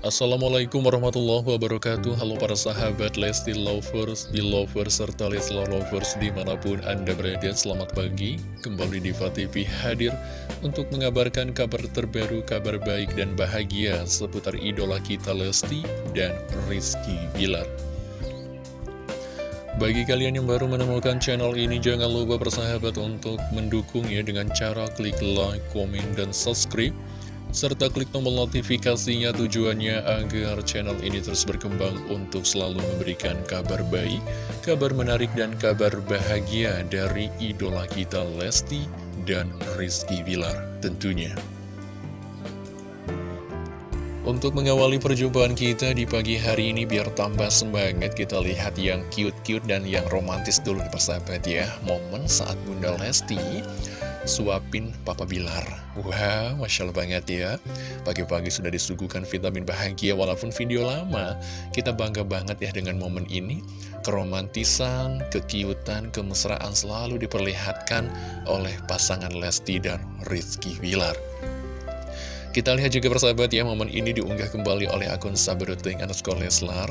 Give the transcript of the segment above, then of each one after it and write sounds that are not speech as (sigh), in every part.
Assalamualaikum warahmatullahi wabarakatuh. Halo para sahabat Lesti Lovers, di Lovers, serta Leslar Lovers di mana pun Anda berada. Selamat pagi, kembali di TV hadir untuk mengabarkan kabar terbaru, kabar baik dan bahagia seputar idola kita Lesti dan Rizky Bilar. Bagi kalian yang baru menemukan channel ini, jangan lupa bersahabat untuk mendukungnya dengan cara klik like, komen, dan subscribe serta klik tombol notifikasinya tujuannya agar channel ini terus berkembang untuk selalu memberikan kabar baik, kabar menarik dan kabar bahagia dari idola kita Lesti dan Rizky Bilar tentunya. Untuk mengawali perjumpaan kita di pagi hari ini biar tambah semangat kita lihat yang cute-cute dan yang romantis dulu nih persahabat ya Momen saat Bunda Lesti suapin Papa Bilar. Wah, wow, Masya Allah banget ya. Pagi-pagi sudah disuguhkan vitamin bahagia Walaupun video lama. Kita bangga banget ya dengan momen ini. Keromantisan, kekiutan, kemesraan selalu diperlihatkan Oleh pasangan Lesti dan Rizky Bilar. Kita lihat juga persahabat ya Momen ini diunggah kembali oleh akun Saberuting underscore Leslar.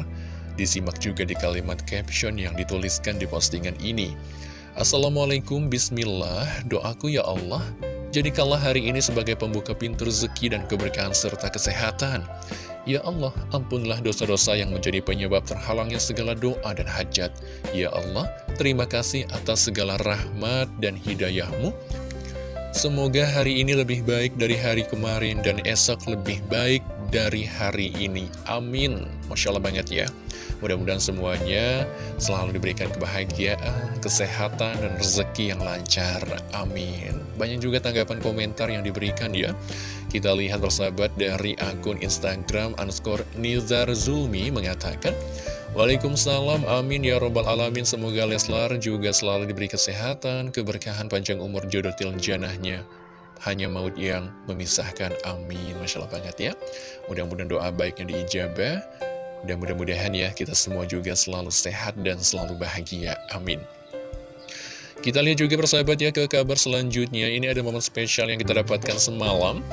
Disimak juga di kalimat caption yang dituliskan di postingan ini Assalamualaikum, Bismillah, doaku ya Allah, jadikanlah hari ini sebagai pembuka pintu rezeki dan keberkahan serta kesehatan. Ya Allah, ampunlah dosa-dosa yang menjadi penyebab terhalangnya segala doa dan hajat. Ya Allah, terima kasih atas segala rahmat dan hidayahmu. Semoga hari ini lebih baik dari hari kemarin dan esok lebih baik dari hari ini. Amin. Masya Allah banget ya. Mudah-mudahan semuanya selalu diberikan kebahagiaan, kesehatan, dan rezeki yang lancar. Amin. Banyak juga tanggapan komentar yang diberikan ya. Kita lihat bersahabat dari akun Instagram underscore Nizar Zulmi mengatakan, Waalaikumsalam, amin ya robbal alamin Semoga Leslar juga selalu diberi kesehatan Keberkahan panjang umur jodoh til janahnya Hanya maut yang memisahkan, amin Masya Allah banget ya Mudah-mudahan doa baiknya diijabah dan mudah-mudahan ya kita semua juga selalu sehat dan selalu bahagia. Amin. Kita lihat juga persahabat ya ke kabar selanjutnya. Ini ada momen spesial yang kita dapatkan semalam.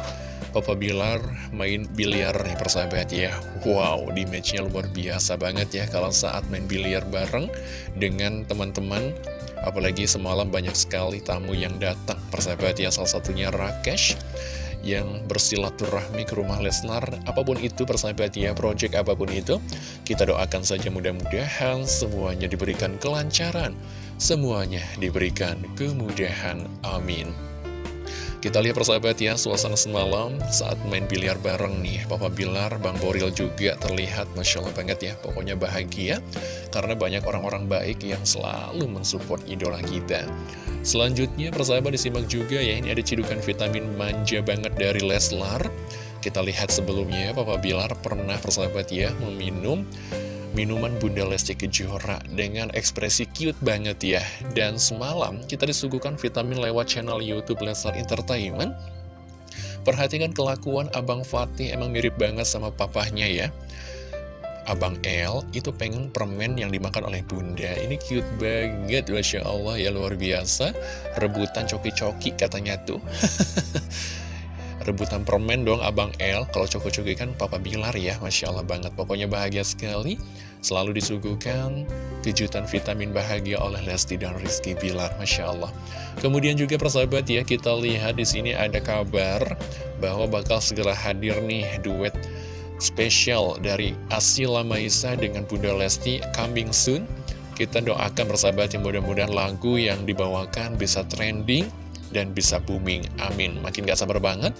Papa Bilar main biliar nih persahabat ya Wow, di matchnya luar biasa banget ya Kalau saat main biliar bareng dengan teman-teman Apalagi semalam banyak sekali tamu yang datang. Persahabat ya, salah satunya Rakesh yang bersilaturahmi ke rumah Lesnar. Apa pun itu persahabat ya project apa pun itu kita doakan saja mudah-mudahan semuanya diberikan kelancaran. Semuanya diberikan kemudahan. Amin kita lihat persahabat ya, suasana semalam saat main biliar bareng nih Papa Bilar, Bang Boril juga terlihat Masya Allah banget ya Pokoknya bahagia karena banyak orang-orang baik yang selalu mensupport idola kita. Selanjutnya persahabat disimak juga ya, ini ada cidukan vitamin manja banget dari Leslar. Kita lihat sebelumnya Papa Bilar pernah persahabat ya meminum minuman Bunda Lesti Kejora dengan ekspresi cute banget ya. Dan semalam kita disuguhkan vitamin lewat channel Youtube Leslar Entertainment. Perhatikan kelakuan Abang Fatih emang mirip banget sama papahnya ya. Abang L itu pengen permen yang dimakan oleh bunda Ini cute banget, Masya Allah ya luar biasa Rebutan coki-coki katanya tuh (laughs) rebutan permen dong Abang L Kalau coko-coki kan Papa Bilar ya Masya Allah banget. Pokoknya bahagia sekali. Selalu disuguhkan kejutan vitamin bahagia oleh Lesti dan Rizky Bilar Masya Allah. Kemudian juga persahabat ya Kita lihat di sini ada kabar Bahwa bakal segera hadir nih duet spesial dari Asila Maisa dengan Bunda Lesti coming soon. Kita doakan persahabat yang mudah-mudahan lagu yang dibawakan bisa trending dan bisa booming. Amin. Makin gak sabar banget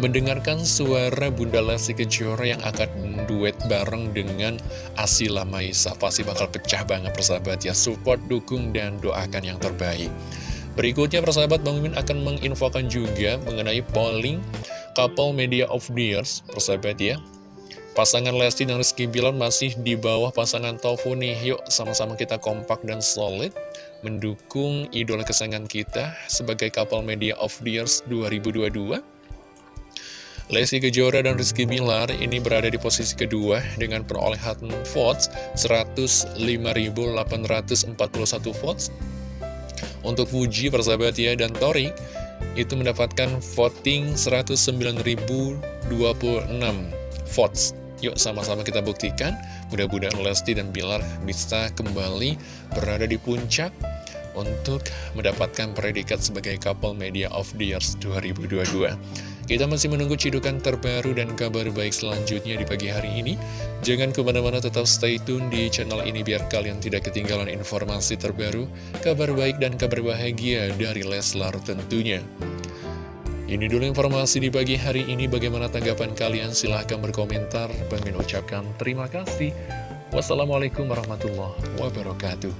mendengarkan suara Bunda Lesti Kejora yang akan duet bareng dengan Asila Maisa. Pasti bakal pecah banget persahabat ya. Support, dukung, dan doakan yang terbaik. Berikutnya persahabat Bang Mimin akan menginfokan juga mengenai polling couple media of the years persahabat ya. Pasangan Lesti dan Rizky Bilar masih di bawah pasangan Tofu nih. Yuk sama-sama kita kompak dan solid mendukung idola kesayangan kita sebagai couple media of the years 2022. Lesti Kejora dan Rizky Bilar ini berada di posisi kedua dengan perolehan votes 105.841 votes. Untuk Fuji, persahabat ya, dan Tori itu mendapatkan voting 109.026 votes. Yuk sama-sama kita buktikan, mudah-mudahan Lesti dan Bilar bisa kembali berada di puncak untuk mendapatkan predikat sebagai couple media of the years 2022. Kita masih menunggu cidukan terbaru dan kabar baik selanjutnya di pagi hari ini. Jangan ke mana-mana tetap stay tune di channel ini biar kalian tidak ketinggalan informasi terbaru, kabar baik dan kabar bahagia dari Leslar tentunya. Ini dulu informasi di pagi hari ini. Bagaimana tanggapan kalian? Silahkan berkomentar. Bang ucapkan terima kasih. Wassalamualaikum warahmatullahi wabarakatuh.